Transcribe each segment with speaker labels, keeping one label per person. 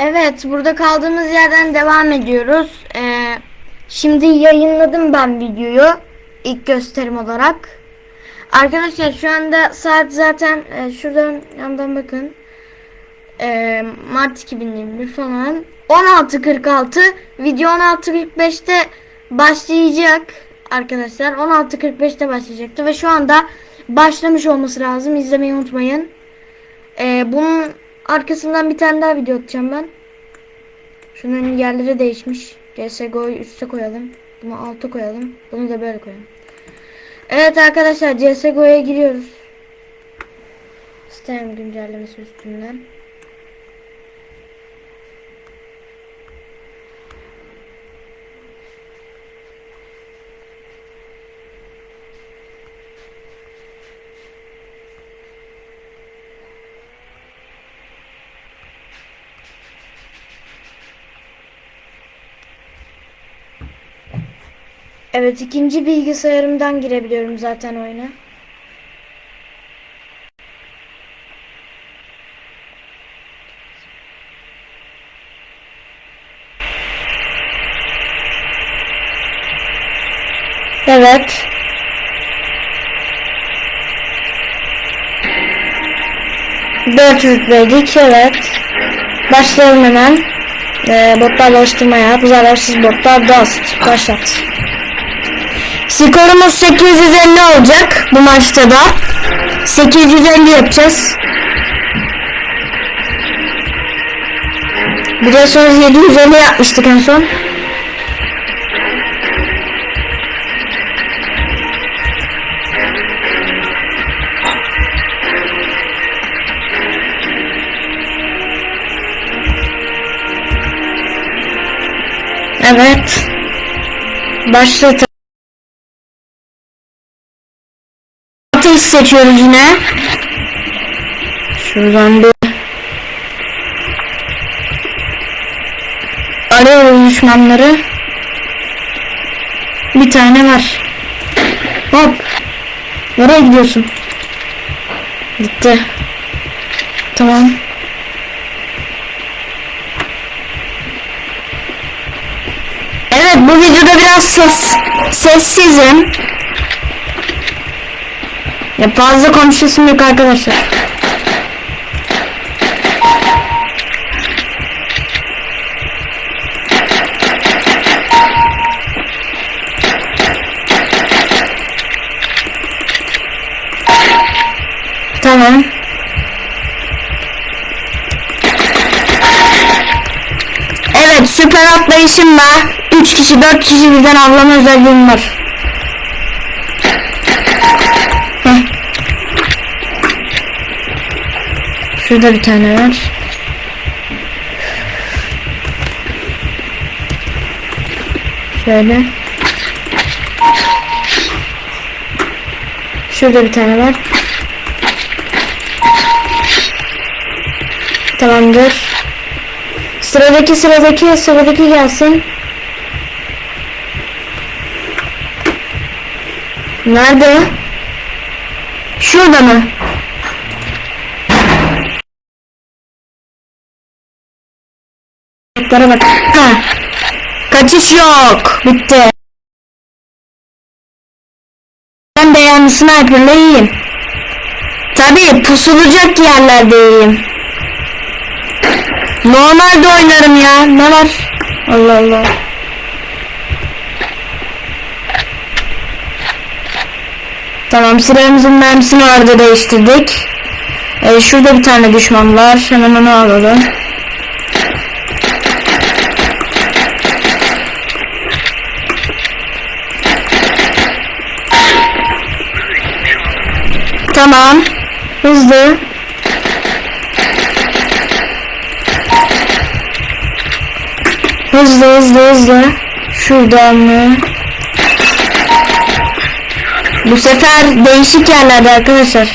Speaker 1: Evet, burada kaldığımız yerden devam ediyoruz. Ee, şimdi yayınladım ben videoyu ilk gösterim olarak. Arkadaşlar şu anda saat zaten e, şuradan yandan bakın. Ee, Mart 2021 falan. 16.46 video 16.45'te başlayacak arkadaşlar. 16.45'te başlayacaktı ve şu anda başlamış olması lazım. İzlemeyi unutmayın. Ee, bunun arkasından bir tane daha video atacağım ben. Şunun yerleri değişmiş. CSGO'yu üste koyalım. Bunu alta koyalım. Bunu da böyle koyalım. Evet arkadaşlar CSGO'ya giriyoruz. Sistem güncellemesi üstünden. Evet ikinci bilgisayarımdan girebiliyorum zaten oyuna. Evet. Dört rütbeydik evet. Başlayalım hemen. Ee, botlarla oluşturmaya. Bu zararsız botlar Dust. Başlat. Skorumuz 850 olacak bu maçta da. 850 yapacağız. Biliyorsunuz 750 yapmıştık en son. Evet. Başlat. Ateş seçiyoruz yine. Şuradan bir arıyoruz düşmanları. Bir tane var. Hop. Nereye gidiyorsun? Gitti. Tamam. Evet bu videoda biraz ses sessizim. Ya fazla konuşasım yok arkadaşlar. Tamam. Evet süper atlayışımla 3 kişi 4 kişi birden avlama özelliğim var. Şurada bir tane var. Şöyle. Şurada bir tane var. Tamamdır. Sıradaki sıradaki sıradaki gelsin. Nerede? Şurada mı? Botlara. Ha. Kaçış yok. Bitti. Ben de yani sniper'la iyiyim. Tabii pusulacak yerlerdeyim. Normalde oynarım ya. Ne var? Allah Allah. Tamam silahımızın mermisini orada değiştirdik. Ee, şurada bir tane düşman var. Hemen onu alalım. Tamam. Hızlı. Hızlı hızlı hızlı. Şuradan mı? Bu sefer değişik yerlerde arkadaşlar.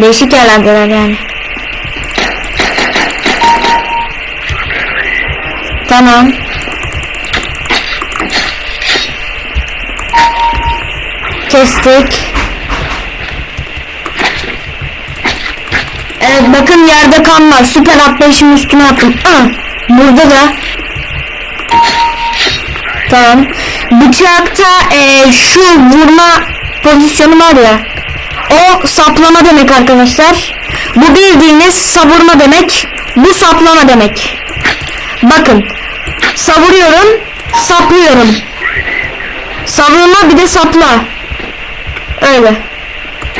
Speaker 1: Değişik yerlerdeler yani. Tamam. Kestik. Evet bakın yerde kan var. Süper atlayışın üstüne attım. Ah, burada da. Tamam. Bıçakta e, şu vurma pozisyonu var ya. O saplama demek arkadaşlar. Bu bildiğiniz savurma demek. Bu saplama demek. Bakın. Savuruyorum. Saplıyorum. Savurma bir de sapla. Öyle.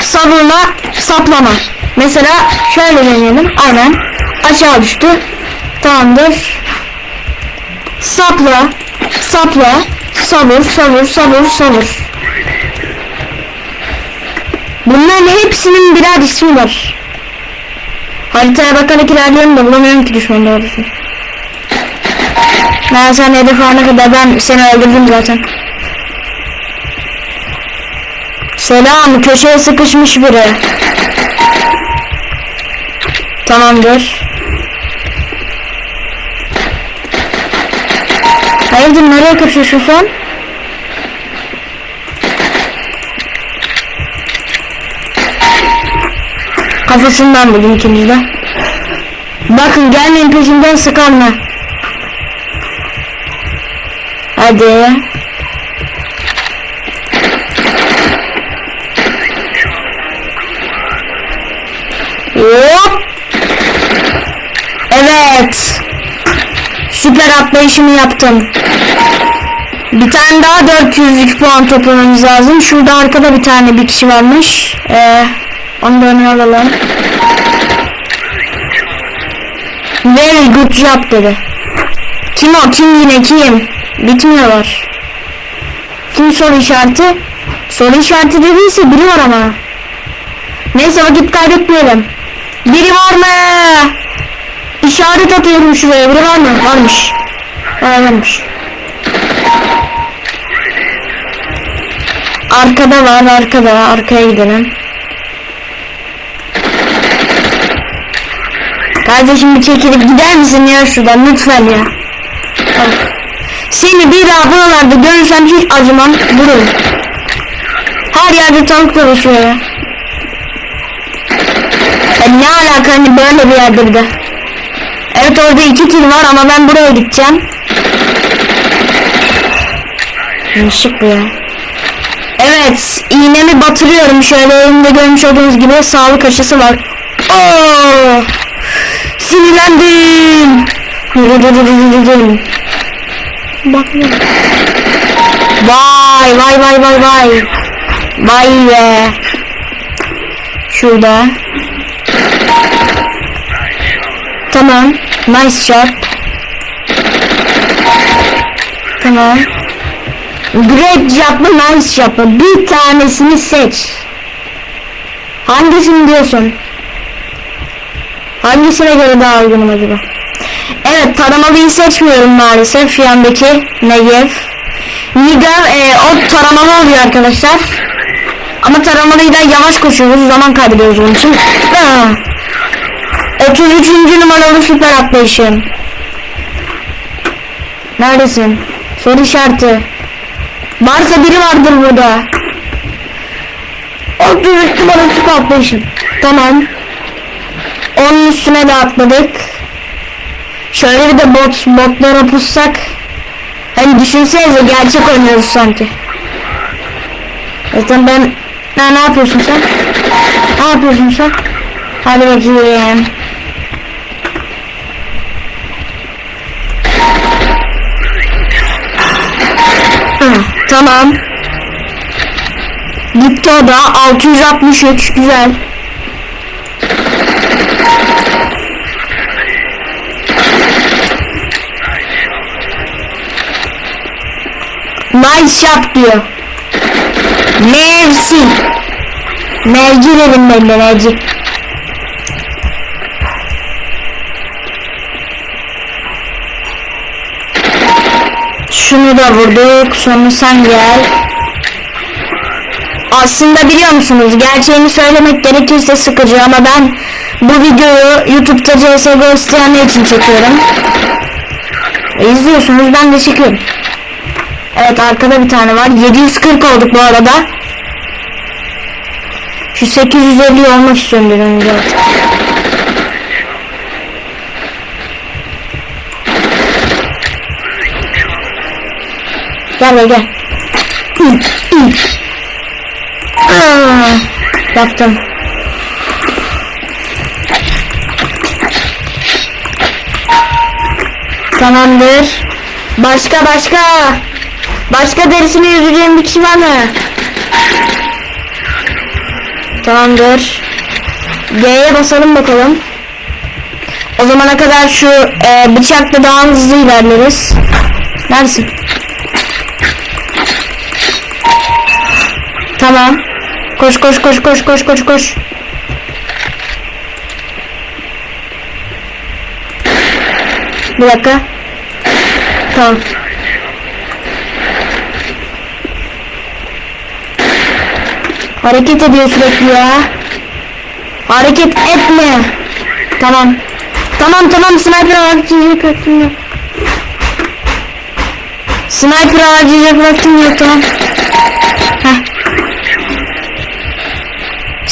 Speaker 1: Savurma, saplama. Mesela şöyle deneyelim. Aynen. Aşağı düştü. Tamamdır. Sapla, sapla, savur, savur, savur, savur. Bunların hepsinin birer ismi var. Haritaya bakarak ilerliyorum da bulamıyorum ki düşman doğrusu. Ben sen hedef alana kadar ben seni öldürdüm zaten. Selam köşeye sıkışmış biri. Tamamdır. Hayırdır nereye kaçıyorsun sen? Kafasından buldum ikiniz de. Bakın gelmeyin peşimden sıkanma. Hadi. Hop. Evet. Süper atlayışımı yaptım. Bir tane daha 400'lük puan toplamamız lazım. Şurada arkada bir tane bir kişi varmış. Ee, onu da öne alalım. Very good job dedi. Kim o? Kim yine kim? Bitmiyorlar. Kim soru işareti? Soru işareti dediyse biri var ama. Neyse vakit kaybetmeyelim. Biri var mı? İşaret atıyorum şuraya. Biri var mı? Varmış. Varmış. Arkada var arkada. Arkaya gidelim. Kardeşim bir çekilip gider misin ya şuradan lütfen ya. Tamam. Seni bir daha buralarda görürsem hiç acımam. Vururum. Her yerde tank dolaşıyor ya. Ya ne alaka hani böyle bir yerde bir de. Evet orada iki kill var ama ben buraya gideceğim. Yanlışlık bu ya. Evet iğnemi batırıyorum şöyle elimde görmüş olduğunuz gibi sağlık aşısı var. Oo! Sinirlendim. Bak Vay vay vay vay vay. Vay be. Şurada. Tamam. Nice shot. Tamam. Great job mı nice job mı? Bir tanesini seç. Hangisini diyorsun? Hangisine göre daha uygunum acaba? Evet taramalıyı seçmiyorum maalesef yandaki Negev. Nigar e, o taramalı oluyor arkadaşlar. Ama taramalıyla yavaş koşuyoruz zaman kaybediyoruz onun için. Aa. 33. numaralı süper atlayışım. Neredesin? Soru işareti. Varsa biri vardır burada. 33 numaralı süper atlayışım. Tamam. Onun üstüne de atladık. Şöyle bir de bot, botlara pussak. Hani düşünsenize gerçek oynuyoruz sanki. Zaten ben... Ha, ne yapıyorsun sen? Ne yapıyorsun sen? Hadi bakayım. Tamam. Gitti o da 663 güzel. Nice shot diyor. Merci. Merci dedim ben de. Şunu da vurduk. Sonra sen gel. Aslında biliyor musunuz gerçeğini söylemek gerekirse sıkıcı ama ben bu videoyu YouTube'da CSGO isteyenler için çekiyorum. E, izliyorsunuz ben de çekiyorum. Evet arkada bir tane var. 740 olduk bu arada. Şu 850 olmak istiyorum bir önce. Gel gel gel. Aa, yaptım. Tamamdır. Başka başka. Başka derisini yüzeceğim bir kişi var mı? Tamamdır. G'ye basalım bakalım. O zamana kadar şu e, bıçakla daha hızlı ilerleriz. Neredesin? Tamam. Koş koş koş koş koş koş koş. Bir dakika. Tamam. Hareket ediyor sürekli ya. Hareket etme. Tamam. Tamam tamam sniper harcayacak vaktim yok. Sniper harcayacak vaktim yok tamam.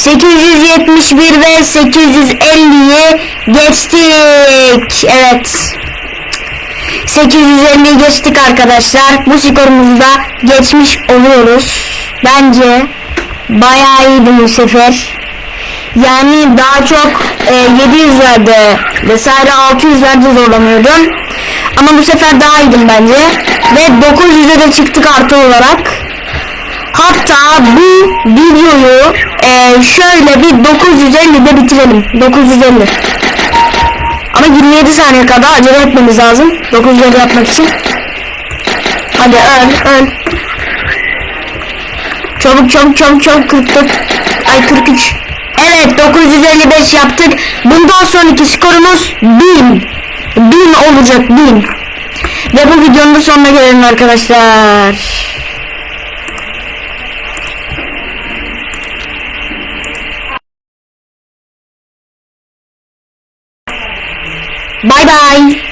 Speaker 1: 871 ve 850'yi geçtik. Evet. 850'yi geçtik arkadaşlar. Bu skorumuzu da geçmiş oluyoruz. Bence bayağı iyiydi bu sefer. Yani daha çok e, 700'lerde vesaire 600'lerde zorlanıyordum. Ama bu sefer daha iyiydim bence. Ve 900'e de çıktık artı olarak. Hatta bu videoyu e, şöyle bir 950'de bitirelim. 950. Ama 27 saniye kadar acele etmemiz lazım. 950 yapmak için. Hadi öl öl. Çabuk çabuk çabuk çabuk 44. Ay 43. Evet 955 yaptık. Bundan sonraki skorumuz 1000. 1000 olacak 1000. Ve bu videonun da sonuna gelelim arkadaşlar. 拜拜。